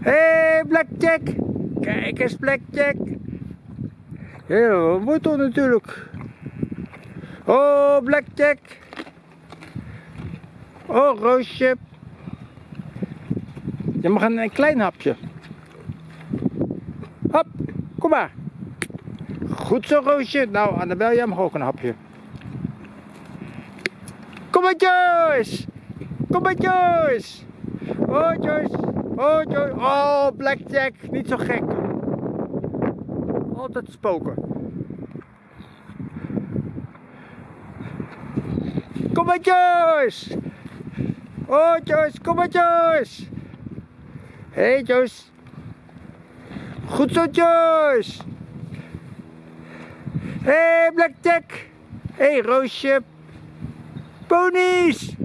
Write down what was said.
Hé, hey, Blackjack. Kijk eens, Blackjack. Ja, wordt toch natuurlijk. Oh, Blackjack. Oh, Roosje. Je mag een, een klein hapje. Hop, kom maar. Goed zo, Roosje. Nou, Annabel, jij mag ook een hapje. Kom maar, Joyce. Kom maar, Joyce. Oh, Joyce. Oh. Oh, Blackjack. Niet zo gek. Altijd spoken. Kom maar, Joyce. Oh, Joyce. Kom maar, Joyce. Hé, hey, Joyce. Goed zo, Joyce. Hé, hey, Blackjack. Hé, hey, Roosje. Ponies.